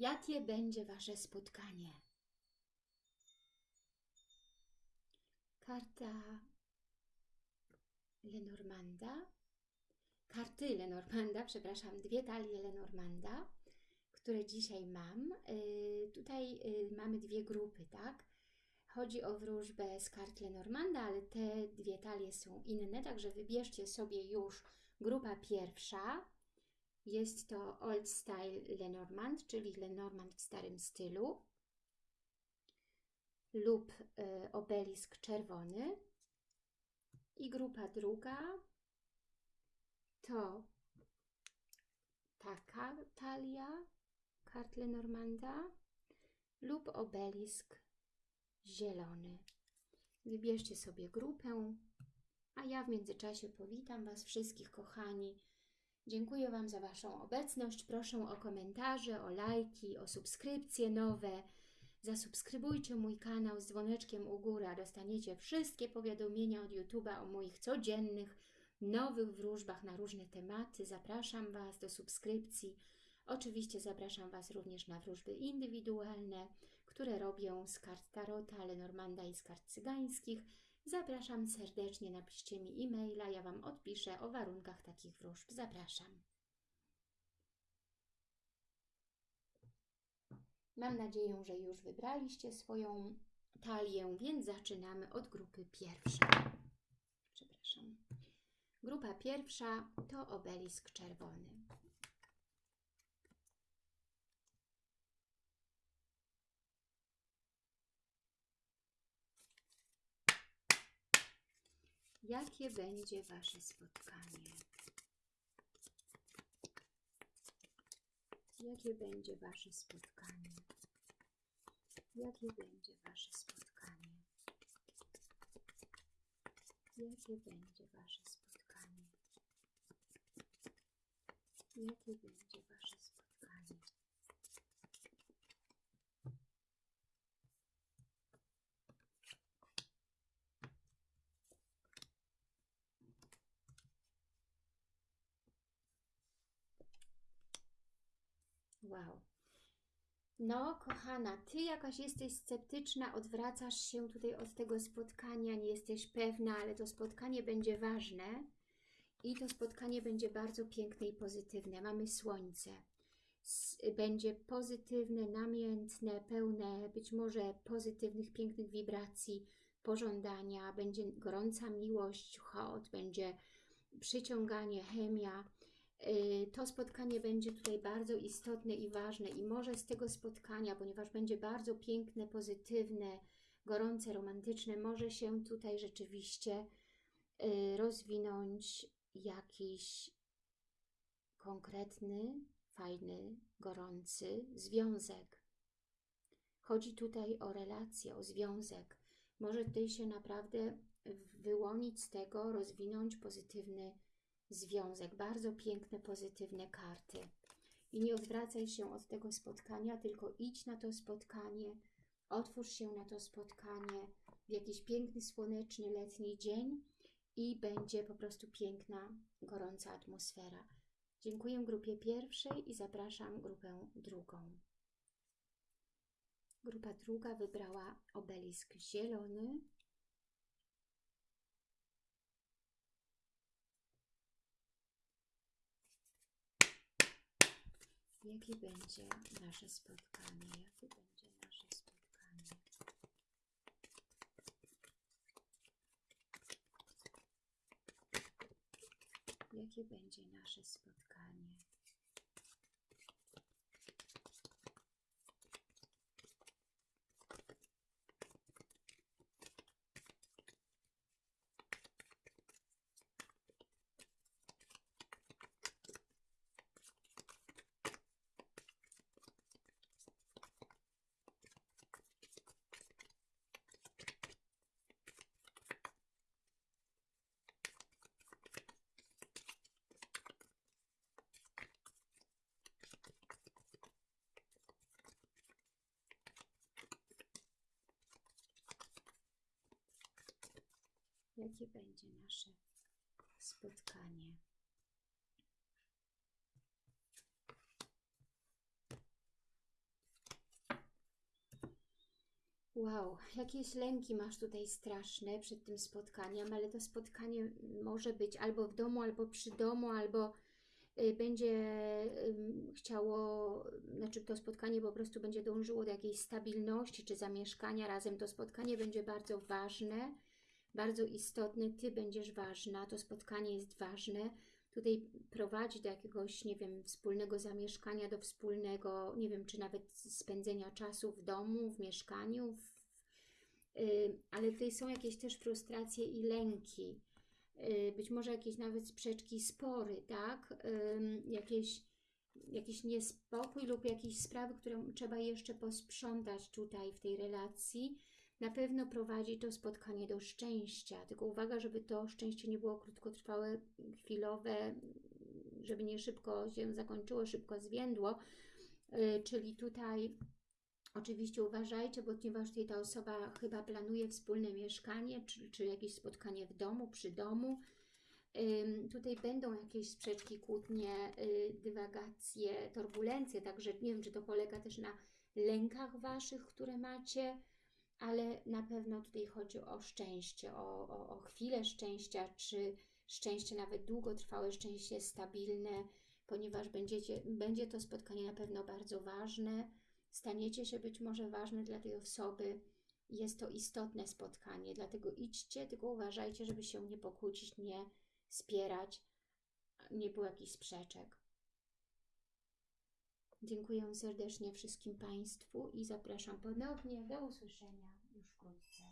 Jakie będzie Wasze spotkanie? Karta Lenormanda, karty Lenormanda, przepraszam, dwie talie Lenormanda, które dzisiaj mam. Yy, tutaj yy, mamy dwie grupy, tak? Chodzi o wróżbę z kart Lenormanda, ale te dwie talie są inne, także wybierzcie sobie już grupa pierwsza. Jest to Old Style Lenormand, czyli Lenormand w starym stylu lub y, obelisk czerwony. I grupa druga to taka talia kart Lenormanda lub obelisk zielony. Wybierzcie sobie grupę, a ja w międzyczasie powitam Was wszystkich, kochani. Dziękuję Wam za Waszą obecność. Proszę o komentarze, o lajki, o subskrypcje nowe. Zasubskrybujcie mój kanał z dzwoneczkiem u góry, a dostaniecie wszystkie powiadomienia od YouTube'a o moich codziennych, nowych wróżbach na różne tematy. Zapraszam Was do subskrypcji. Oczywiście zapraszam Was również na wróżby indywidualne, które robię z kart Tarota, Lenormanda i z kart cygańskich. Zapraszam serdecznie, napiszcie mi e-maila, ja Wam odpiszę o warunkach takich wróżb. Zapraszam. Mam nadzieję, że już wybraliście swoją talię, więc zaczynamy od grupy pierwszej. Przepraszam. Grupa pierwsza to obelisk czerwony. Jakie będzie Wasze spotkanie? Jakie będzie Wasze spotkanie? Jakie będzie Wasze spotkanie? Jakie będzie Wasze spotkanie? Jakie będzie Wasze spotkanie? Wow. No, kochana, Ty jakaś jesteś sceptyczna, odwracasz się tutaj od tego spotkania, nie jesteś pewna, ale to spotkanie będzie ważne i to spotkanie będzie bardzo piękne i pozytywne. Mamy słońce. Będzie pozytywne, namiętne, pełne być może pozytywnych, pięknych wibracji, pożądania, będzie gorąca miłość, chod, będzie przyciąganie, chemia, to spotkanie będzie tutaj bardzo istotne i ważne i może z tego spotkania, ponieważ będzie bardzo piękne, pozytywne, gorące, romantyczne, może się tutaj rzeczywiście y, rozwinąć jakiś konkretny, fajny, gorący związek. Chodzi tutaj o relację, o związek. Może tutaj się naprawdę wyłonić z tego, rozwinąć pozytywny związek. Bardzo piękne, pozytywne karty. I nie odwracaj się od tego spotkania, tylko idź na to spotkanie, otwórz się na to spotkanie w jakiś piękny, słoneczny, letni dzień i będzie po prostu piękna, gorąca atmosfera. Dziękuję grupie pierwszej i zapraszam grupę drugą. Grupa druga wybrała obelisk zielony, Jakie będzie nasze spotkanie? Jakie będzie nasze spotkanie? Jakie będzie nasze spotkanie? Jakie będzie nasze spotkanie. Wow, jakieś lęki masz tutaj straszne przed tym spotkaniem, ale to spotkanie może być albo w domu, albo przy domu, albo y, będzie chciało, znaczy to spotkanie po prostu będzie dążyło do jakiejś stabilności czy zamieszkania razem. To spotkanie będzie bardzo ważne, bardzo istotne. Ty będziesz ważna, to spotkanie jest ważne. Tutaj prowadzi do jakiegoś, nie wiem, wspólnego zamieszkania, do wspólnego, nie wiem, czy nawet spędzenia czasu w domu, w mieszkaniu, w, y, ale tutaj są jakieś też frustracje i lęki, y, być może jakieś nawet sprzeczki, spory, tak? Jakieś, jakiś niespokój lub jakieś sprawy, które trzeba jeszcze posprzątać tutaj w tej relacji. Na pewno prowadzi to spotkanie do szczęścia, tylko uwaga, żeby to szczęście nie było krótkotrwałe, chwilowe, żeby nie szybko się zakończyło, szybko zwiędło, Yy, czyli tutaj oczywiście uważajcie, bo ponieważ tutaj ta osoba chyba planuje wspólne mieszkanie, czy, czy jakieś spotkanie w domu, przy domu, Tutaj będą jakieś sprzeczki, kłótnie, y, dywagacje, turbulencje, także nie wiem, czy to polega też na lękach Waszych, które macie, ale na pewno tutaj chodzi o szczęście, o, o, o chwilę szczęścia, czy szczęście nawet długotrwałe, szczęście stabilne, ponieważ będziecie, będzie to spotkanie na pewno bardzo ważne, staniecie się być może ważne dla tej osoby, jest to istotne spotkanie, dlatego idźcie, tylko uważajcie, żeby się nie pokłócić, nie spierać, nie było jakichś sprzeczek. Dziękuję serdecznie wszystkim Państwu i zapraszam ponownie do usłyszenia już wkrótce.